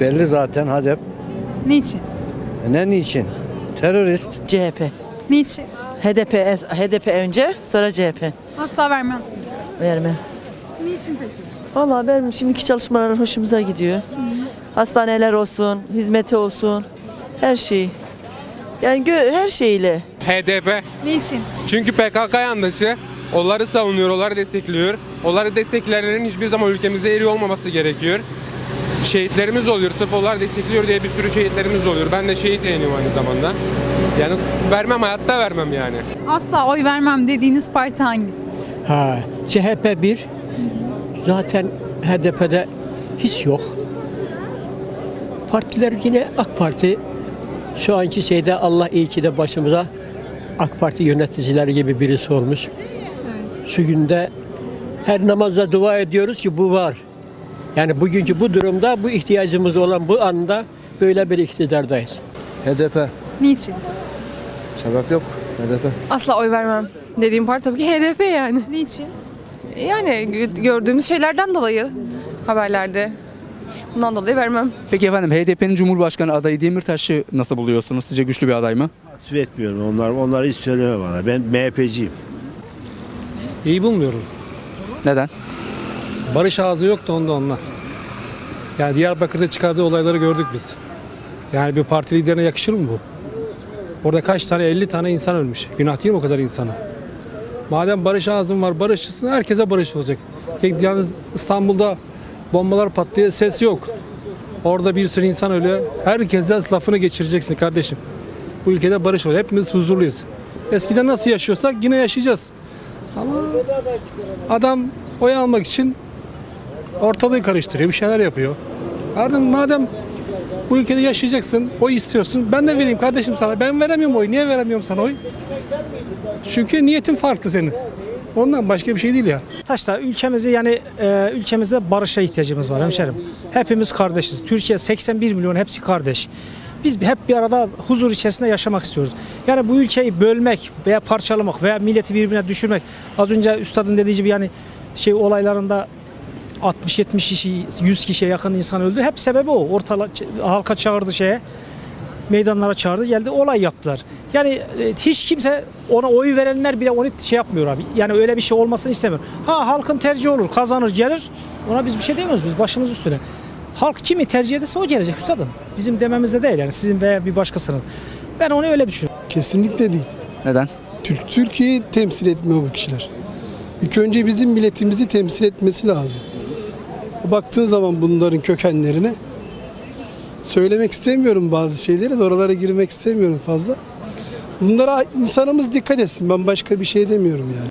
Belli zaten Hadep. Niçin? Ne niçin? Terörist. CHP. Niçin? HDP HDP önce sonra CHP. Asla vermezsiniz. Verme. Niçin peki? Vallahi benim şimdiki çalışmalar hoşumuza gidiyor. Hastaneler olsun, hizmeti olsun, her şey. Yani gö- her şeyle. HDP. Niçin? Çünkü PKK yandaşı. Onları savunuyor, onları destekliyor. Onları destekleyenlerin hiçbir zaman ülkemizde eri olmaması gerekiyor. Şehitlerimiz oluyor. Sırf onlar destekliyor diye bir sürü şehitlerimiz oluyor. Ben de şehit yeğeniyim aynı zamanda. Yani vermem, hayatta vermem yani. Asla oy vermem dediğiniz parti hangisi? Ha, CHP bir. Zaten HDP'de hiç yok. Partiler yine AK Parti. Şu anki şeyde Allah iyi ki de başımıza AK Parti yöneticileri gibi birisi olmuş. Şu günde her namazda dua ediyoruz ki bu var. Yani bugünkü bu durumda bu ihtiyacımız olan bu anda böyle bir iktidardayız. HDP. Niçin? Sebep yok. HDP. Asla oy vermem. Dediğim parti tabii ki HDP yani. Niçin? Yani gö- gördüğümüz şeylerden dolayı haberlerde. Bundan dolayı vermem. Peki efendim HDP'nin Cumhurbaşkanı adayı Demirtaş'ı nasıl buluyorsunuz? Sizce güçlü bir aday mı? Tasvip etmiyorum onlar. Onları hiç söyleme bana. Ben MHP'ciyim. İyi bulmuyorum. Neden? Barış ağzı yoktu onda ondan. Yani Diyarbakır'da çıkardığı olayları gördük biz. Yani bir parti liderine yakışır mı bu? Orada kaç tane 50 tane insan ölmüş. Günah değil mi o kadar insana? Madem barış ağzın var barışçısın herkese barış olacak. Tek yalnız İstanbul'da bombalar patlıyor ses yok. Orada bir sürü insan ölüyor. Herkese lafını geçireceksin kardeşim. Bu ülkede barış oluyor. Hepimiz huzurluyuz. Eskiden nasıl yaşıyorsak yine yaşayacağız. Ama adam oy almak için ortalığı karıştırıyor, bir şeyler yapıyor. Ardından madem bu ülkede yaşayacaksın, oy istiyorsun. Ben de vereyim kardeşim sana. Ben veremiyorum oy. Niye veremiyorum sana oy? Çünkü niyetin farklı senin. Ondan başka bir şey değil ya. Taşlar ülkemizi yani e, ülkemizde barışa ihtiyacımız var hemşerim. Hepimiz kardeşiz. Türkiye 81 milyon hepsi kardeş. Biz hep bir arada huzur içerisinde yaşamak istiyoruz. Yani bu ülkeyi bölmek veya parçalamak veya milleti birbirine düşürmek. Az önce üstadın dediği gibi yani şey olaylarında 60-70 kişi, 100 kişiye yakın insan öldü. Hep sebebi o. Ortala, halka çağırdı şeye meydanlara çağırdı geldi olay yaptılar. Yani e, hiç kimse ona oy verenler bile onu şey yapmıyor abi. Yani öyle bir şey olmasını istemiyor. Ha halkın tercihi olur kazanır gelir ona biz bir şey demiyoruz biz başımız üstüne. Halk kimi tercih ederse o gelecek üstadım. Bizim dememizde değil yani sizin veya bir başkasının. Ben onu öyle düşünüyorum. Kesinlikle değil. Neden? Türk Türkiye'yi temsil etmiyor bu kişiler. İlk önce bizim milletimizi temsil etmesi lazım. Baktığın zaman bunların kökenlerine söylemek istemiyorum bazı şeyleri de oralara girmek istemiyorum fazla. Bunlara insanımız dikkat etsin. Ben başka bir şey demiyorum yani.